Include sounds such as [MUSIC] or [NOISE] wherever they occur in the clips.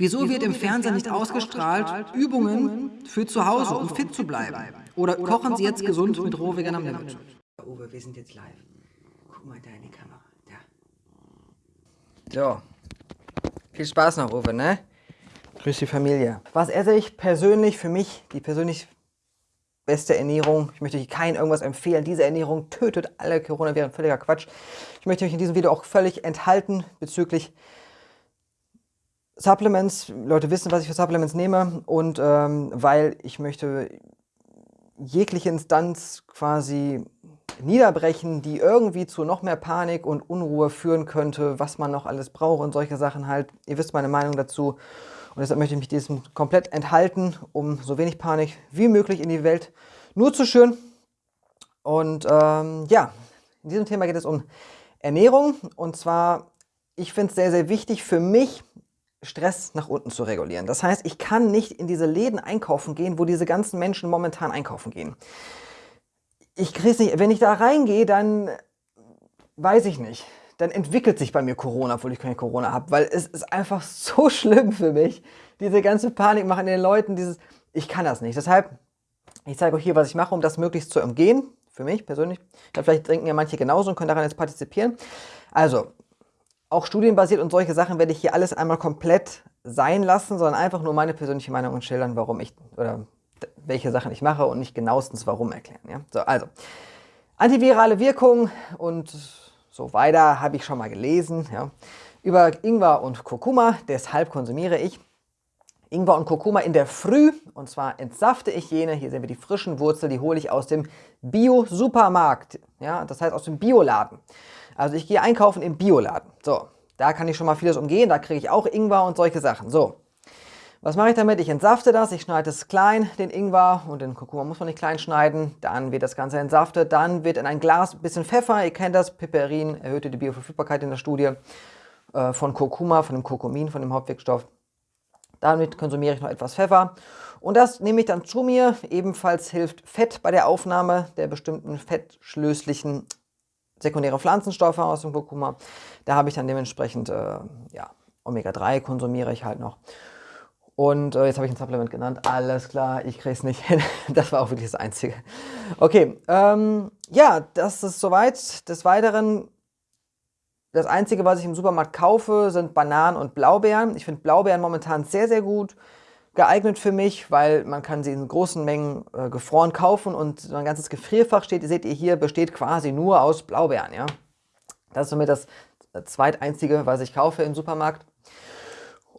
Wieso wird im Fernsehen nicht ausgestrahlt Übungen für zu Hause, um fit zu bleiben? Oder kochen Sie jetzt gesund mit rohvegan am Limit? Uwe, wir sind jetzt live. Guck mal da in die Kamera. Da. So. Viel Spaß noch, Uwe, ne? Grüß die Familie. Was esse ich persönlich für mich, die persönlich beste Ernährung? Ich möchte euch kein irgendwas empfehlen. Diese Ernährung tötet alle Coronaviren. Völliger Quatsch. Ich möchte euch in diesem Video auch völlig enthalten bezüglich Supplements, Leute wissen, was ich für Supplements nehme und ähm, weil ich möchte jegliche Instanz quasi niederbrechen, die irgendwie zu noch mehr Panik und Unruhe führen könnte, was man noch alles braucht und solche Sachen halt. Ihr wisst meine Meinung dazu und deshalb möchte ich mich diesem komplett enthalten, um so wenig Panik wie möglich in die Welt nur zu schüren. Und ähm, ja, in diesem Thema geht es um Ernährung und zwar, ich finde es sehr, sehr wichtig für mich, Stress nach unten zu regulieren. Das heißt, ich kann nicht in diese Läden einkaufen gehen, wo diese ganzen Menschen momentan einkaufen gehen. Ich kriege nicht, wenn ich da reingehe, dann weiß ich nicht. Dann entwickelt sich bei mir Corona, obwohl ich keine Corona habe, weil es ist einfach so [LAUGHS] schlimm für mich. Diese ganze Panik machen den Leuten, dieses, ich kann das nicht. Deshalb, ich zeige euch hier, was ich mache, um das möglichst zu umgehen. Für mich persönlich. Vielleicht trinken ja manche genauso und können daran jetzt partizipieren. Also, auch studienbasiert und solche Sachen werde ich hier alles einmal komplett sein lassen, sondern einfach nur meine persönliche Meinung und schildern, warum ich oder welche Sachen ich mache und nicht genauestens warum erklären. Ja? So, also, antivirale Wirkung und so weiter habe ich schon mal gelesen. Ja? Über Ingwer und Kurkuma, deshalb konsumiere ich Ingwer und Kurkuma in der Früh und zwar entsafte ich jene, hier sehen wir die frischen Wurzeln, die hole ich aus dem Bio-Supermarkt, ja? das heißt aus dem Bioladen. Also ich gehe einkaufen im Bioladen. So, da kann ich schon mal vieles umgehen. Da kriege ich auch Ingwer und solche Sachen. So, was mache ich damit? Ich entsafte das, ich schneide es klein, den Ingwer und den Kurkuma muss man nicht klein schneiden. Dann wird das Ganze entsaftet, dann wird in ein Glas ein bisschen Pfeffer, ihr kennt das, Piperin erhöhte die Bioverfügbarkeit in der Studie äh, von Kurkuma, von dem Kurkumin, von dem Hauptwirkstoff. Damit konsumiere ich noch etwas Pfeffer und das nehme ich dann zu mir. Ebenfalls hilft Fett bei der Aufnahme der bestimmten fettschlößlichen sekundäre Pflanzenstoffe aus dem Kurkuma. Da habe ich dann dementsprechend, äh, ja, Omega-3 konsumiere ich halt noch. Und äh, jetzt habe ich ein Supplement genannt. Alles klar, ich kriege es nicht hin. [LAUGHS] Das war auch wirklich das Einzige. Okay, ähm, ja, das ist soweit. Des Weiteren, das Einzige, was ich im Supermarkt kaufe, sind Bananen und Blaubeeren. Ich finde Blaubeeren momentan sehr, sehr gut geeignet für mich, weil man kann sie in großen Mengen äh, gefroren kaufen und so ein ganzes Gefrierfach steht, seht ihr hier, besteht quasi nur aus Blaubeeren. Ja? Das ist somit das zweiteinzige, was ich kaufe im Supermarkt.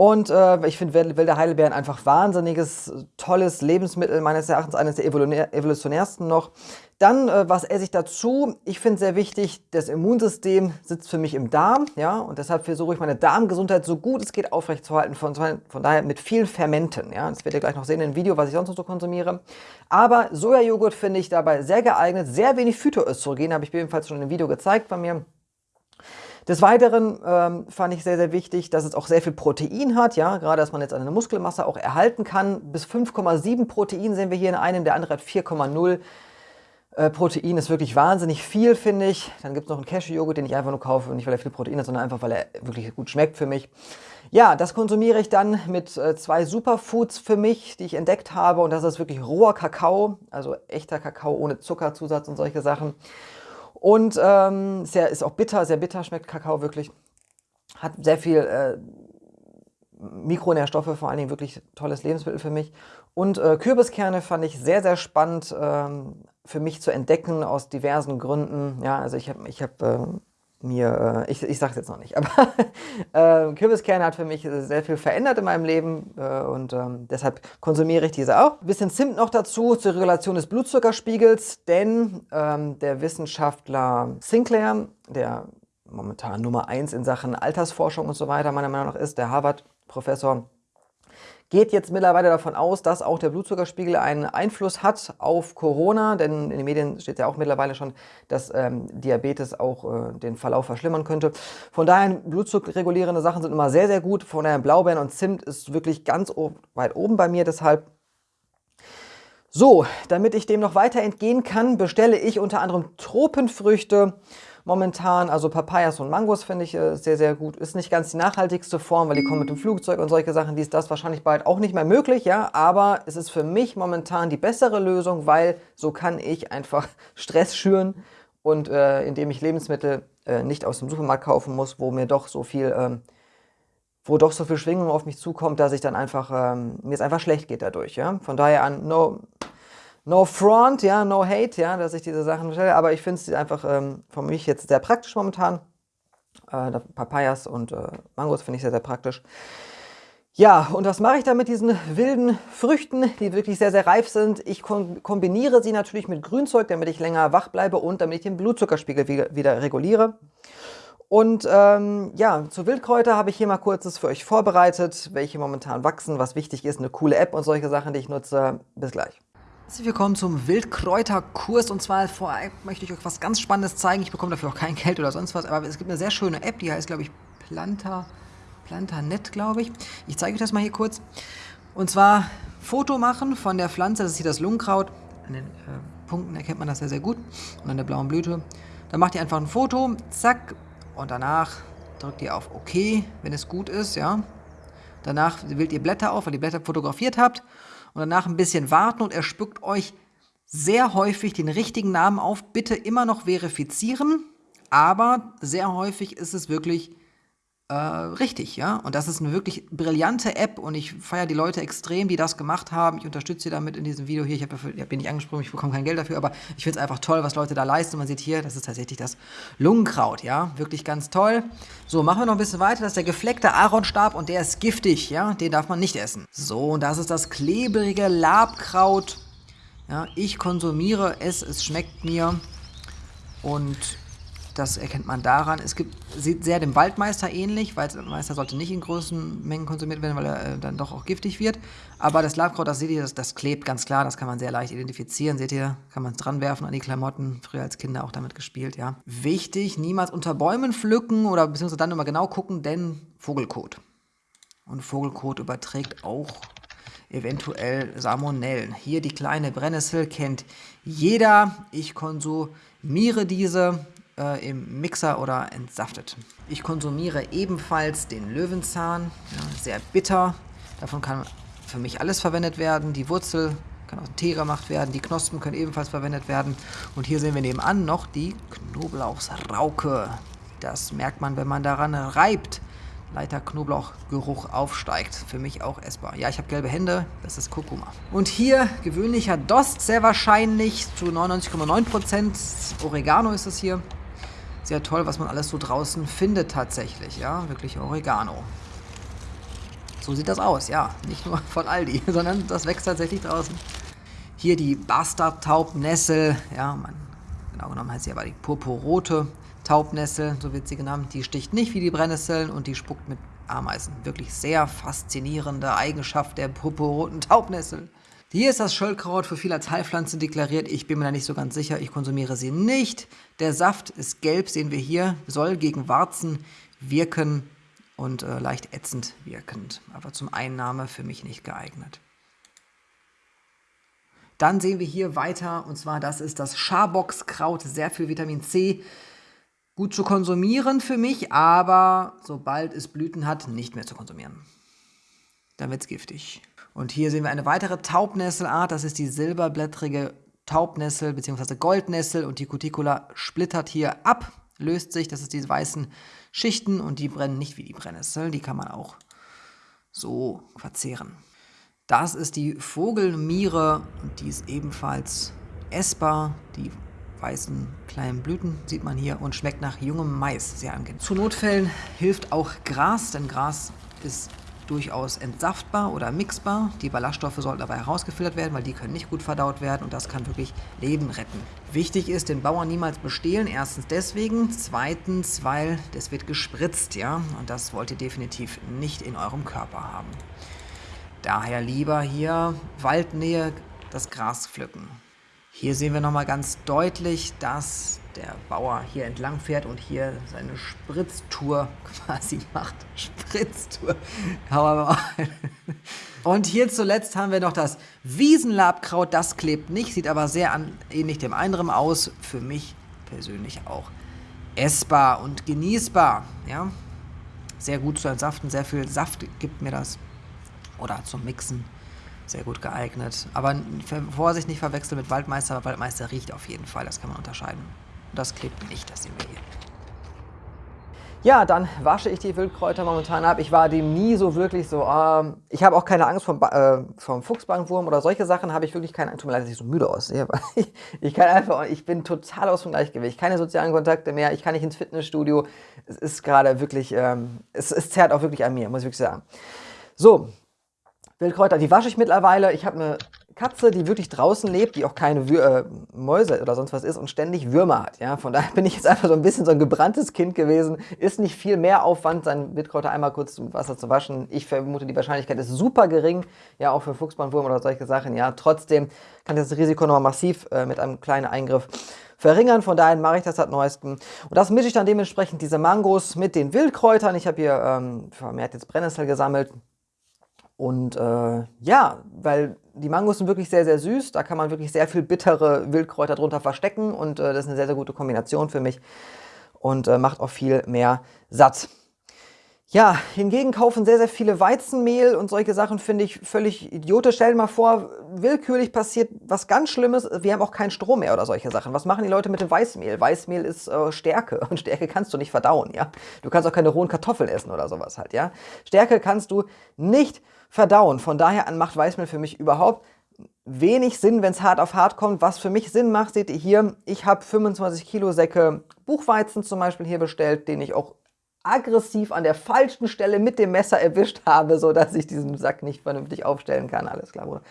Und äh, ich finde wilde Heidelbeeren einfach wahnsinniges, tolles Lebensmittel, meines Erachtens eines der evolutionärsten noch. Dann, äh, was esse ich dazu? Ich finde sehr wichtig, das Immunsystem sitzt für mich im Darm, ja, und deshalb versuche ich meine Darmgesundheit so gut es geht aufrechtzuerhalten, von, von daher mit vielen Fermenten, ja. Das werdet ihr gleich noch sehen in dem Video, was ich sonst noch so konsumiere. Aber Sojajoghurt finde ich dabei sehr geeignet, sehr wenig Phytoöstrogen, habe ich ebenfalls schon in einem Video gezeigt bei mir. Des Weiteren ähm, fand ich sehr, sehr wichtig, dass es auch sehr viel Protein hat, ja, gerade dass man jetzt eine Muskelmasse auch erhalten kann. Bis 5,7 Protein sehen wir hier in einem, der andere hat 4,0. Äh, Protein ist wirklich wahnsinnig viel, finde ich. Dann gibt es noch einen Cashew-Joghurt, den ich einfach nur kaufe, nicht weil er viel Protein hat, sondern einfach, weil er wirklich gut schmeckt für mich. Ja, das konsumiere ich dann mit äh, zwei Superfoods für mich, die ich entdeckt habe. Und das ist wirklich roher Kakao, also echter Kakao ohne Zuckerzusatz und solche Sachen. Und ähm, sehr, ist auch bitter, sehr bitter schmeckt Kakao wirklich. Hat sehr viel äh, Mikronährstoffe, vor allen Dingen wirklich tolles Lebensmittel für mich. Und äh, Kürbiskerne fand ich sehr, sehr spannend ähm, für mich zu entdecken aus diversen Gründen. Ja, also ich habe ich hab, äh, mir, äh, ich, ich sage es jetzt noch nicht, [LAUGHS] aber äh, Kürbiskerne hat für mich sehr viel verändert in meinem Leben äh, und ähm, deshalb konsumiere ich diese auch. Ein bisschen Zimt noch dazu zur Regulation des Blutzuckerspiegels, denn ähm, der Wissenschaftler Sinclair, der momentan Nummer 1 in Sachen Altersforschung und so weiter meiner Meinung nach ist, der Harvard-Professor, geht jetzt mittlerweile davon aus, dass auch der Blutzuckerspiegel einen Einfluss hat auf Corona, denn in den Medien steht ja auch mittlerweile schon, dass ähm, Diabetes auch äh, den Verlauf verschlimmern könnte. Von daher, blutzuckerregulierende Sachen sind immer sehr, sehr gut. Von daher, Blaubeeren und Zimt ist wirklich ganz weit oben bei mir, deshalb so, damit ich dem noch weiter entgehen kann, bestelle ich unter anderem Tropenfrüchte momentan. Also Papayas und Mangos finde ich äh, sehr, sehr gut. Ist nicht ganz die nachhaltigste Form, weil die kommen mit dem Flugzeug und solche Sachen. Die ist das wahrscheinlich bald auch nicht mehr möglich, ja. Aber es ist für mich momentan die bessere Lösung, weil so kann ich einfach [LAUGHS] Stress schüren und äh, indem ich Lebensmittel äh, nicht aus dem Supermarkt kaufen muss, wo mir doch so viel... Ähm, wo doch so viel Schwingung auf mich zukommt, dass ich dann einfach, ähm, mir es einfach schlecht geht dadurch, ja. Von daher an, no, no front, ja, no hate, ja, dass ich diese Sachen bestelle, aber ich finde es einfach ähm, für mich jetzt sehr praktisch momentan. Äh, Papayas und äh, Mangos finde ich sehr, sehr praktisch. Ja, und was mache ich da mit diesen wilden Früchten, die wirklich sehr, sehr reif sind? Ich kombiniere sie natürlich mit Grünzeug, damit ich länger wach bleibe und damit ich den Blutzuckerspiegel wieder, wieder reguliere. Und ähm, ja, zu Wildkräuter habe ich hier mal kurzes für euch vorbereitet, welche momentan wachsen, was wichtig ist, eine coole App und solche Sachen, die ich nutze. Bis gleich. Herzlich willkommen zum Wildkräuterkurs und zwar vorab möchte ich euch was ganz Spannendes zeigen. Ich bekomme dafür auch kein Geld oder sonst was, aber es gibt eine sehr schöne App, die heißt, glaube ich, Planta, Plantanet, glaube ich. Ich zeige euch das mal hier kurz. Und zwar Foto machen von der Pflanze, das ist hier das Lungenkraut. An den äh, Punkten erkennt man das sehr, sehr gut. Und an der blauen Blüte. Dann macht ihr einfach ein Foto, zack, und danach drückt ihr auf OK, wenn es gut ist, ja. Danach wählt ihr Blätter auf, weil ihr Blätter fotografiert habt und danach ein bisschen warten und er spuckt euch sehr häufig den richtigen Namen auf. Bitte immer noch verifizieren, aber sehr häufig ist es wirklich äh, richtig, ja. Und das ist eine wirklich brillante App und ich feiere die Leute extrem, die das gemacht haben. Ich unterstütze sie damit in diesem Video hier. Ich habe hab bin nicht angesprochen, ich bekomme kein Geld dafür, aber ich finde es einfach toll, was Leute da leisten. man sieht hier, das ist tatsächlich das Lungenkraut, ja. Wirklich ganz toll. So, machen wir noch ein bisschen weiter. Das ist der gefleckte Aaronstab und der ist giftig, ja. Den darf man nicht essen. So, und das ist das klebrige Labkraut. Ja, ich konsumiere es, es schmeckt mir. Und das erkennt man daran. Es gibt, sieht sehr dem Waldmeister ähnlich, weil der Meister sollte nicht in großen Mengen konsumiert werden, weil er äh, dann doch auch giftig wird. Aber das Labkraut, das seht ihr, das, das, klebt ganz klar, das kann man sehr leicht identifizieren. Seht ihr, kann man es dran werfen an die Klamotten. Früher als Kinder auch damit gespielt, ja. Wichtig, niemals unter Bäumen pflücken oder beziehungsweise dann immer genau gucken, denn Vogelkot. Und Vogelkot überträgt auch eventuell Salmonellen. Hier die kleine Brennnessel kennt jeder. Ich konsumiere diese äh, im Mixer oder entsaftet. Ich konsumiere ebenfalls den Löwenzahn, ja, sehr bitter. Davon kann für mich alles verwendet werden. Die Wurzel kann aus dem Tee gemacht werden, die Knospen können ebenfalls verwendet werden. Und hier sehen wir nebenan noch die Knoblauchsrauke. Das merkt man, wenn man daran reibt. Leiter Knoblauchgeruch aufsteigt. Für mich auch essbar. Ja, ich habe gelbe Hände, das ist Kurkuma. Und hier gewöhnlicher Dost, sehr wahrscheinlich zu 99,9%. Oregano ist es hier sehr toll, was man alles so draußen findet tatsächlich. Ja, wirklich Oregano. So sieht das aus, ja. Nicht nur von Aldi, [LAUGHS] sondern das wächst tatsächlich draußen. Hier die Bastard-Taubnessel. Ja, man, genau genommen heißt sie aber die purpurrote Taubnessel, so wird sie genannt. Die sticht nicht wie die Brennnesseln und die spuckt mit Ameisen. Wirklich sehr faszinierende Eigenschaft der purpurroten Taubnessel. Hier ist das Schöllkraut für viele als Heilpflanze deklariert. Ich bin mir da nicht so ganz sicher. Ich konsumiere sie nicht. Der Saft ist gelb, sehen wir hier. Soll gegen Warzen wirken und äh, leicht ätzend wirkend. Aber zum Einnahme für mich nicht geeignet. Dann sehen wir hier weiter, und zwar das ist das Schaboxkraut. Sehr viel Vitamin C. Gut zu konsumieren für mich, aber sobald es Blüten hat, nicht mehr zu konsumieren. Dann wird es giftig. Und hier sehen wir eine weitere Taubnesselart, das ist die silberblättrige Taubnessel bzw. Goldnessel und die Cuticula splittert hier ab, löst sich, das ist diese weißen Schichten und die brennen nicht wie die Brennnessel, die kann man auch so verzehren. Das ist die Vogelmiere und die ist ebenfalls essbar. Die weißen kleinen Blüten sieht man hier und schmeckt nach jungem Mais, sehr angenehm. Zu Notfällen hilft auch Gras, denn Gras ist durchaus entsaftbar oder mixbar. Die Ballaststoffe sollten dabei herausgefiltert werden, weil die können nicht gut verdaut werden und das kann wirklich Leben retten. Wichtig ist, den Bauern niemals bestehlen. Erstens deswegen, zweitens, weil das wird gespritzt, ja, und das wollt ihr definitiv nicht in eurem Körper haben. Daher lieber hier Waldnähe das Gras pflücken. Hier sehen wir nochmal ganz deutlich, dass der Bauer hier entlang fährt und hier seine Spritztour [LAUGHS] quasi macht. Spritztour. Und hier zuletzt haben wir noch das Wiesenlabkraut. Das klebt nicht, sieht aber sehr an, ähnlich dem anderen aus. Für mich persönlich auch essbar und genießbar. Ja? Sehr gut zu entsaften, sehr viel Saft gibt mir das. Oder zum Mixen. Sehr gut geeignet. Aber Vorsicht nicht verwechseln mit Waldmeister, weil Waldmeister riecht auf jeden Fall, das kann man unterscheiden. Das klebt nicht, das sehen wir hier. Ja, dann wasche ich die Wildkräuter momentan ab. Ich war dem nie so wirklich so, ähm, ich habe auch keine Angst vom, äh, vom Fuchsbandwurm oder solche Sachen habe ich wirklich keine Angst. Tut mir leid, dass ich so müde aussehe, [LAUGHS] weil ich, ich kann einfach, ich bin total aus dem Gleichgewicht. Keine sozialen Kontakte mehr, ich kann nicht ins Fitnessstudio. Es ist gerade wirklich, ähm, es, es zerrt auch wirklich an mir, muss ich wirklich sagen. So, Wildkräuter, die wasche ich mittlerweile. Ich habe eine Katze, die wirklich draußen lebt, die auch keine Wür äh, Mäuse oder sonst was ist und ständig Würmer hat. Ja? Von daher [LAUGHS] bin ich jetzt einfach so ein bisschen so ein gebranntes Kind gewesen. Ist nicht viel mehr Aufwand, seinen Wildkräuter einmal kurz zum Wasser zu waschen. Ich vermute, die Wahrscheinlichkeit ist super gering, ja, auch für Fuchsbandwurm oder solche Sachen. Ja, trotzdem kann das Risiko nochmal massiv äh, mit einem kleinen Eingriff verringern. Von daher mache ich das seit neuestem. Und das mische ich dann dementsprechend diese Mangos mit den Wildkräutern. Ich habe hier ähm, vermehrt jetzt Brennnessel gesammelt. Und äh, ja, weil die Mangos sind wirklich sehr, sehr süß. Da kann man wirklich sehr viel bittere Wildkräuter drunter verstecken. Und äh, das ist eine sehr, sehr gute Kombination für mich. Und äh, macht auch viel mehr satt. Ja, hingegen kaufen sehr, sehr viele Weizenmehl und solche Sachen finde ich völlig idiotisch. Stell dir mal vor, willkürlich passiert was ganz Schlimmes. Wir haben auch keinen Strom mehr oder solche Sachen. Was machen die Leute mit dem Weißmehl? Weißmehl ist äh, Stärke [LAUGHS] und Stärke kannst du nicht verdauen, ja. Du kannst auch keine rohen Kartoffeln essen oder sowas halt, ja. Stärke kannst du nicht verdauen verdauen. Von daher macht Weißmehl für mich überhaupt wenig Sinn, wenn es hart auf hart kommt. Was für mich Sinn macht, seht ihr hier, ich habe 25 Kilo Säcke Buchweizen zum Beispiel hier bestellt, den ich auch aggressiv an der falschen Stelle mit dem Messer erwischt habe, sodass ich diesen Sack nicht vernünftig aufstellen kann. Alles klar, Bruder.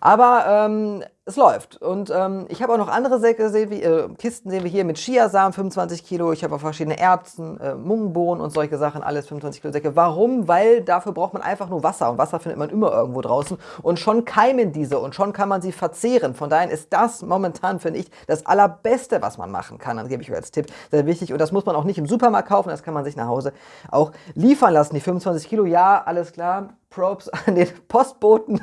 Aber ähm, es läuft. Und ähm, ich habe auch noch andere Säcke, sehen wir, äh, Kisten sehen wir hier mit Chiasamen, 25 Kilo. Ich habe auch verschiedene Erbsen, äh, Mungbohnen und solche Sachen, alles 25 Kilo Säcke. Warum? Weil dafür braucht man einfach nur Wasser. Und Wasser findet man immer irgendwo draußen. Und schon keimen diese und schon kann man sie verzehren. Von daher ist das momentan, finde ich, das Allerbeste, was man machen kann. Dann gebe ich euch als Tipp. Sehr wichtig. Und das muss man auch nicht im Supermarkt kaufen. Das kann man sich nach Hause auch liefern lassen. Die 25 Kilo, ja, alles klar Props [LAUGHS] an den Postboten,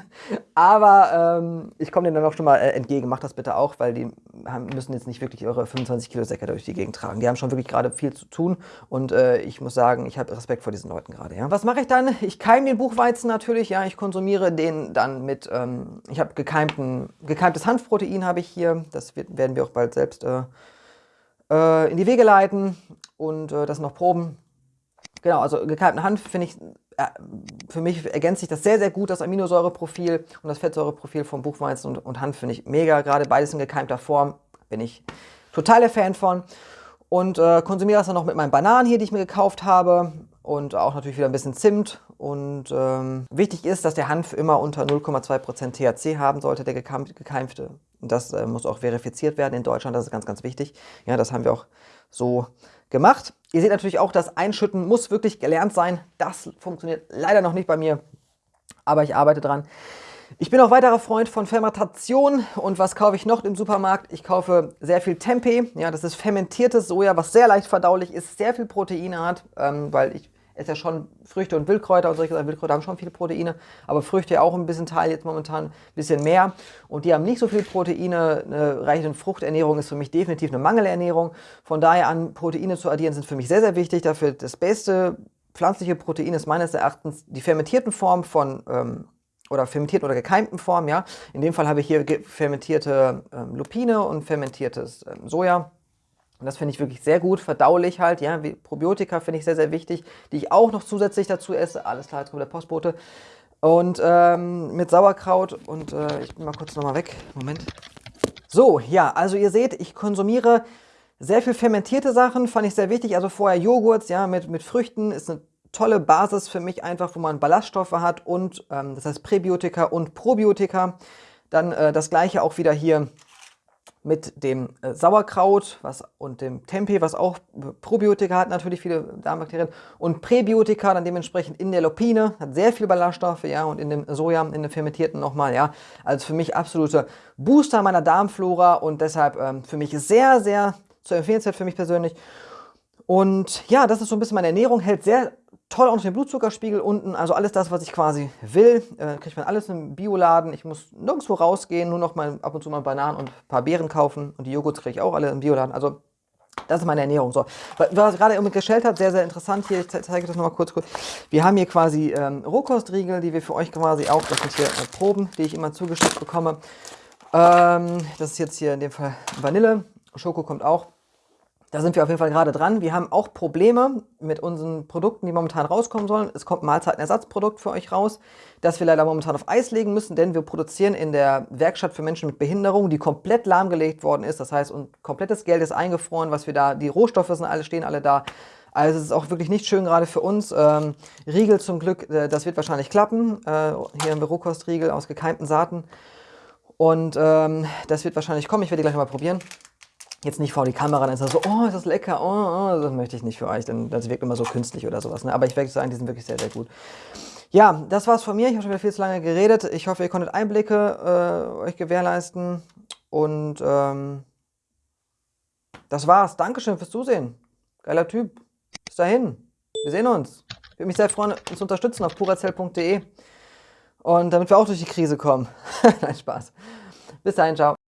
aber ähm, ich komme denen dann auch schon mal äh, entgegen. Macht das bitte auch, weil die haben, müssen jetzt nicht wirklich ihre 25 Kilo Säcke durch die Gegend tragen. Die haben schon wirklich gerade viel zu tun und äh, ich muss sagen, ich habe Respekt vor diesen Leuten gerade. Ja. Was mache ich dann? Ich keime den Buchweizen natürlich, ja, ich konsumiere den dann mit, ähm, ich habe gekeimtes Hanfprotein habe ich hier, das wird, werden wir auch bald selbst äh, äh in die Wege leiten und äh, das noch Proben. Genau, also gekeimten Hanf finde ich für mich ergänzt sich das sehr, sehr gut, das Aminosäureprofil und das Fettsäureprofil vom Buchweizen und, und Hanf finde ich mega, gerade beides in gekeimter Form, bin ich total der Fan von. Und äh, konsumiere das dann noch mit meinen Bananen hier, die ich mir gekauft habe und auch natürlich wieder ein bisschen Zimt. Und ähm, wichtig ist, dass der Hanf immer unter 0,2% THC haben sollte, der gekeimte. Und das äh, muss auch verifiziert werden in Deutschland, das ist ganz, ganz wichtig. Ja, das haben wir auch so gemacht. Ihr seht natürlich auch, das Einschütten muss wirklich gelernt sein. Das funktioniert leider noch nicht bei mir, aber ich arbeite dran. Ich bin auch weiterer Freund von Fermentation und was kaufe ich noch im Supermarkt? Ich kaufe sehr viel Tempeh, ja, das ist fermentiertes Soja, was sehr leicht verdaulich ist, sehr viel Proteine hat, ähm, weil ich ist ja schon Früchte und Wildkräuter und solche Wildkräuter haben schon viele Proteine, aber Früchte auch ein bisschen Teil, jetzt momentan ein bisschen mehr. Und die haben nicht so viele Proteine. Eine reichende Fruchternährung ist für mich definitiv eine Mangelernährung. Von daher an Proteine zu addieren sind für mich sehr, sehr wichtig. Dafür das beste pflanzliche Protein ist meines Erachtens die fermentierten Formen von ähm, oder fermentierten oder gekeimten Formen, ja. In dem Fall habe ich hier fermentierte ähm, Lupine und fermentiertes ähm, Soja. Und das finde ich wirklich sehr gut, verdaulich halt, ja, Probiotika finde ich sehr, sehr wichtig, die ich auch noch zusätzlich dazu esse. Alles klar, jetzt kommt der Postbote. Und ähm, mit Sauerkraut und äh, ich bin mal kurz nochmal weg, Moment. So, ja, also ihr seht, ich konsumiere sehr viel fermentierte Sachen, fand ich sehr wichtig. Also vorher Joghurts, ja, mit, mit Früchten ist eine tolle Basis für mich einfach, wo man Ballaststoffe hat und, ähm, das heißt Präbiotika und Probiotika. Dann äh, das gleiche auch wieder hier mit dem äh, Sauerkraut was, und dem Tempeh, was auch Probiotika hat, natürlich viele Darmbakterien, und Präbiotika dann dementsprechend in der Lupine, hat sehr viel Ballaststoffe, ja, und in dem Soja, in dem fermentierten nochmal, ja. Also für mich absolute Booster meiner Darmflora und deshalb ähm, für mich sehr, sehr zu empfehlenswert für mich persönlich. Und ja, das ist so ein bisschen meine Ernährung, hält sehr toll unter den Blutzuckerspiegel unten, also alles das, was ich quasi will, äh, kriegt man alles im Bioladen. Ich muss nirgendwo rausgehen, nur noch mal ab und zu mal Bananen und ein paar Beeren kaufen und die Joghurts kriege ich auch alle im Bioladen. Also Das ist meine Ernährung. So, was gerade irgendwie gestellt hat, sehr, sehr interessant hier. Ich zeige das nochmal kurz, kurz. Wir haben hier quasi ähm, Rohkostriegel, die wir für euch quasi auch, das sind hier äh, Proben, die ich immer zugeschickt bekomme. Ähm, das ist jetzt hier in dem Fall Vanille. Schoko kommt auch. Da sind wir auf jeden Fall gerade dran. Wir haben auch Probleme mit unseren Produkten, die momentan rauskommen sollen. Es kommt ein Mahlzeitenersatzprodukt für euch raus, das wir leider momentan auf Eis legen müssen, denn wir produzieren in der Werkstatt für Menschen mit Behinderung, die komplett lahmgelegt worden ist. Das heißt, und komplettes Geld ist eingefroren, was wir da, die Rohstoffe sind alle, stehen alle da. Also es ist auch wirklich nicht schön gerade für uns. Ähm, Riegel zum Glück, äh, das wird wahrscheinlich klappen. Äh, hier im Bürokostriegel aus gekeimten Saaten. Und ähm, das wird wahrscheinlich kommen. Ich werde die gleich mal probieren jetzt nicht vor die Kamera, dann ist das so, oh, ist das lecker, oh, oh, das möchte ich nicht für euch, denn das wirkt immer so künstlich oder sowas. Ne? Aber ich werde sagen, die sind wirklich sehr, sehr gut. Ja, das war's von mir. Ich habe schon wieder viel zu lange geredet. Ich hoffe, ihr konntet Einblicke äh, euch gewährleisten. Und ähm, das war's. Dankeschön fürs Zusehen. Geiler Typ. Bis dahin. Wir sehen uns. Ich würde mich sehr freuen, uns zu unterstützen auf purazell.de. Und damit wir auch durch die Krise kommen. [LAUGHS] Nein, Spaß. Bis dahin, ciao.